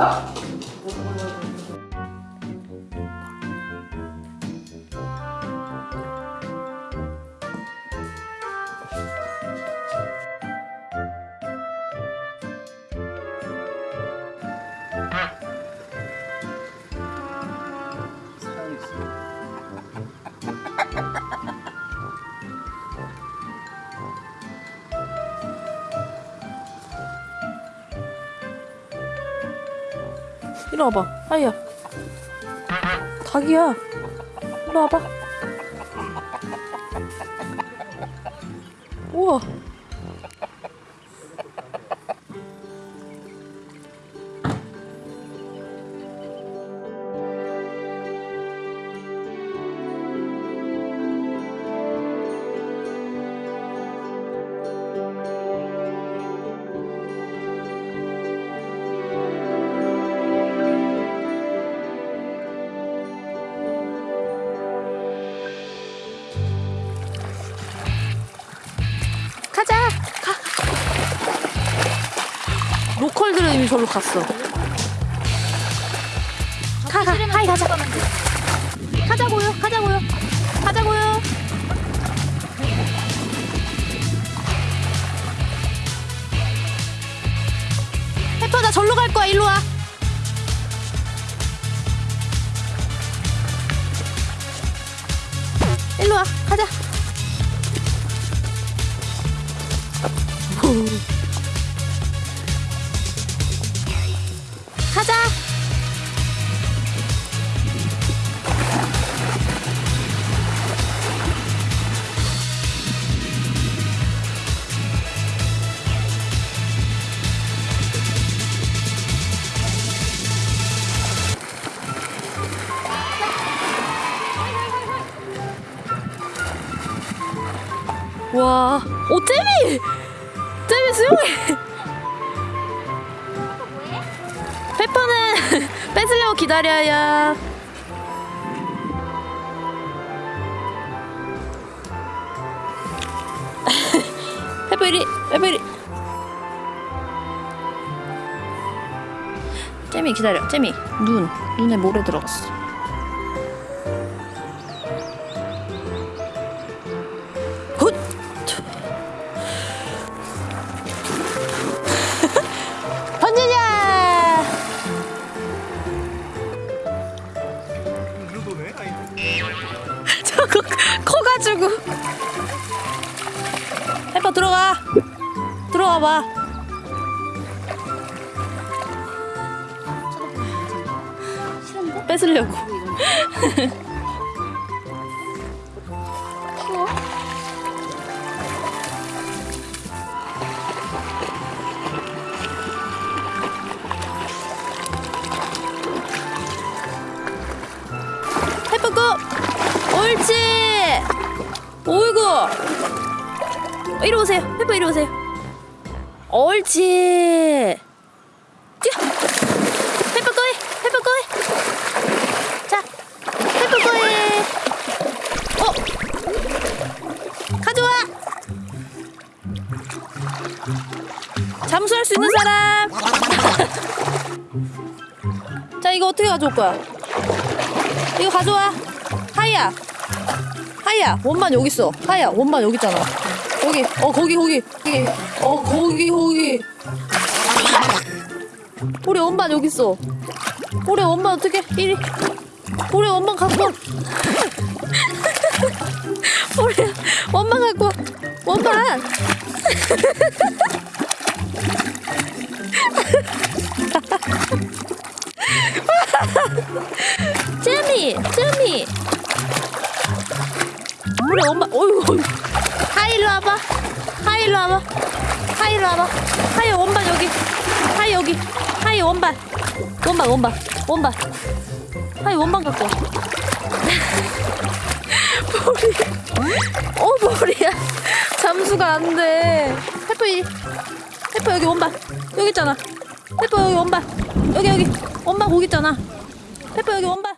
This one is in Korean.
있어? 이리 와봐, 하이야. 닭이야. 이리 와봐. 우와. 로컬들은 이미 저로 갔어. 가, 가. 하이 가자. 가자고요. 가자고요. 가자고요. 해퍼 나 절로 갈 거야. 일로 와. 일로 와. 가자. 오 잼이, 잼이 수영해. 페퍼는 뺏으려고 기다려요. 페퍼 이리, 페퍼 이리. 잼이 기다려, 잼이. 눈, 눈에 모래 들어갔어. 봐 뺏으려고 옳지. 오이구. 이리 오세요. 해보 이리 오세요 옳지 뛰어 해보 거해 자 거해 어 가져와 잠수할 수 있는 사람. 자 이거 어떻게 가져올 거야? 이거 가져와. 하이야. 하이야. 원반 여기 있어. 하이야. 원반 여기 있잖아. 여기. 어 거기 거기. 거기. 어 거기 거기. 우리 원반 여기 있어. 우리 원반 어떻게 이리? 우리 원반 갖고. 와. 우리 원반 갖고. 와. 원반. 쯔미, 쯔미. 우리 엄마, 어이구. 하이 일로 와봐. 하이 일로 와봐. 하이 일로 와봐. 하이 원반 여기. 하이 여기. 하이 원반. 원반, 원반, 원반. 하이 원반 갖고 와. 머리. 어, 머리야. 잠수가 안 돼. 페퍼 이. 페퍼 여기 원반. 여기 있잖아. 페퍼 여기 원반. 여기, 여기. 원반 거기 있잖아. 페퍼 여기 원반.